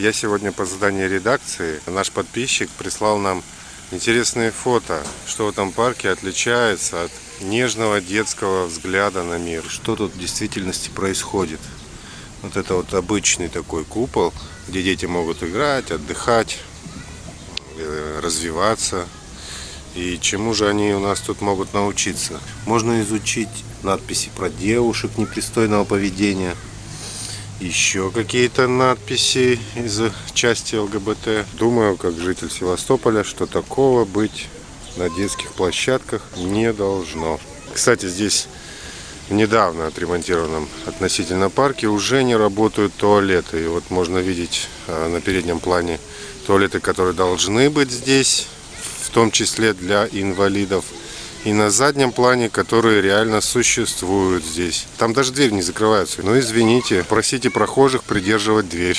Я сегодня по заданию редакции, наш подписчик прислал нам интересные фото, что в этом парке отличается от нежного детского взгляда на мир. Что тут в действительности происходит. Вот это вот обычный такой купол, где дети могут играть, отдыхать, э, развиваться. И чему же они у нас тут могут научиться? Можно изучить надписи про девушек непристойного поведения, еще какие-то надписи из части ЛГБТ. Думаю, как житель Севастополя, что такого быть на детских площадках не должно. Кстати, здесь в недавно отремонтированном относительно парке уже не работают туалеты. И вот можно видеть а, на переднем плане туалеты, которые должны быть здесь в том числе для инвалидов. И на заднем плане, которые реально существуют здесь. Там даже дверь не закрывается. Но извините, просите прохожих придерживать дверь.